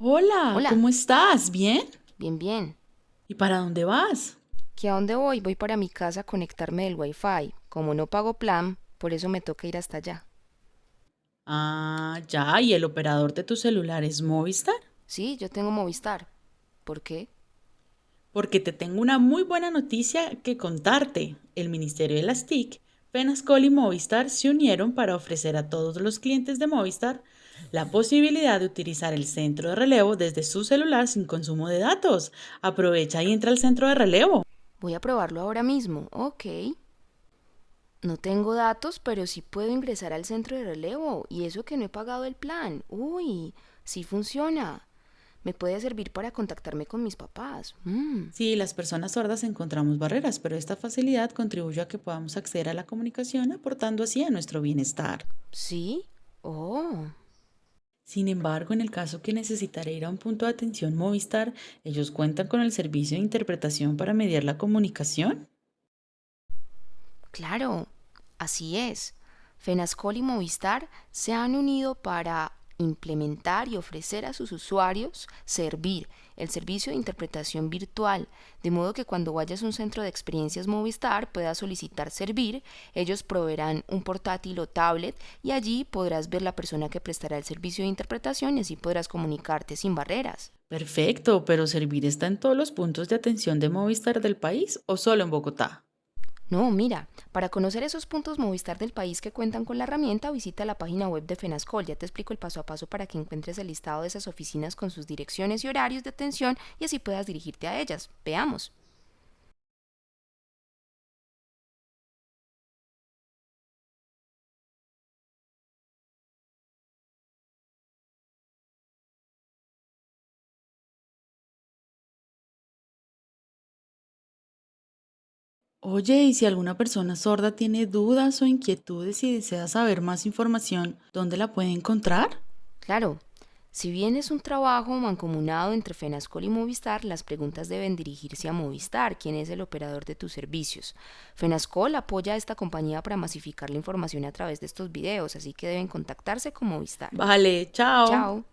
Hola, Hola. ¿cómo estás? ¿Bien? Bien, bien. ¿Y para dónde vas? ¿Que a dónde voy? Voy para mi casa a conectarme del Wi-Fi. Como no pago plan, por eso me toca ir hasta allá. Ah, ya, ¿y el operador de tu celular es Movistar? Sí, yo tengo Movistar. ¿Por qué? Porque te tengo una muy buena noticia que contarte. El Ministerio de las TIC, Penascol y Movistar se unieron para ofrecer a todos los clientes de Movistar la posibilidad de utilizar el centro de relevo desde su celular sin consumo de datos. Aprovecha y entra al centro de relevo. Voy a probarlo ahora mismo. Ok. No tengo datos, pero sí puedo ingresar al centro de relevo. Y eso que no he pagado el plan. Uy, sí funciona. Me puede servir para contactarme con mis papás. Mm. Sí, las personas sordas encontramos barreras, pero esta facilidad contribuye a que podamos acceder a la comunicación, aportando así a nuestro bienestar. ¿Sí? Oh. Sin embargo, en el caso que necesitaré ir a un punto de atención Movistar, ellos cuentan con el servicio de interpretación para mediar la comunicación. Claro, así es. Fenascol y Movistar se han unido para implementar y ofrecer a sus usuarios servir el servicio de interpretación virtual, de modo que cuando vayas a un centro de experiencias Movistar puedas solicitar servir, ellos proveerán un portátil o tablet y allí podrás ver la persona que prestará el servicio de interpretación y así podrás comunicarte sin barreras. Perfecto, pero ¿Servir está en todos los puntos de atención de Movistar del país o solo en Bogotá? No, mira, para conocer esos puntos Movistar del país que cuentan con la herramienta, visita la página web de Fenascol. Ya te explico el paso a paso para que encuentres el listado de esas oficinas con sus direcciones y horarios de atención y así puedas dirigirte a ellas. Veamos. Oye, y si alguna persona sorda tiene dudas o inquietudes y desea saber más información, ¿dónde la puede encontrar? Claro, si bien es un trabajo mancomunado entre Fenascol y Movistar, las preguntas deben dirigirse a Movistar, quien es el operador de tus servicios. Fenascol apoya a esta compañía para masificar la información a través de estos videos, así que deben contactarse con Movistar. Vale, chao. Chao.